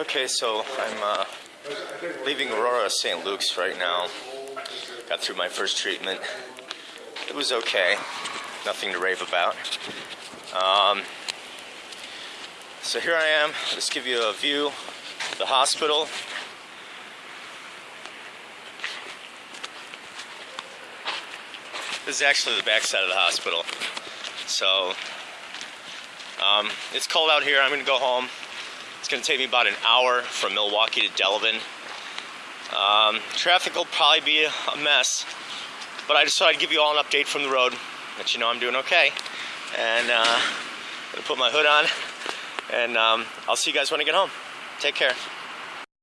Okay, so I'm uh, leaving Aurora St. Luke's right now. Got through my first treatment. It was okay. Nothing to rave about. Um, so here I am. Let's give you a view of the hospital. This is actually the backside of the hospital. So um, it's cold out here. I'm going to go home. Going to take me about an hour from Milwaukee to Delavan. Um, traffic will probably be a mess, but I just thought I'd give you all an update from the road, let you know I'm doing okay. And uh, I'm going to put my hood on, and um, I'll see you guys when I get home. Take care.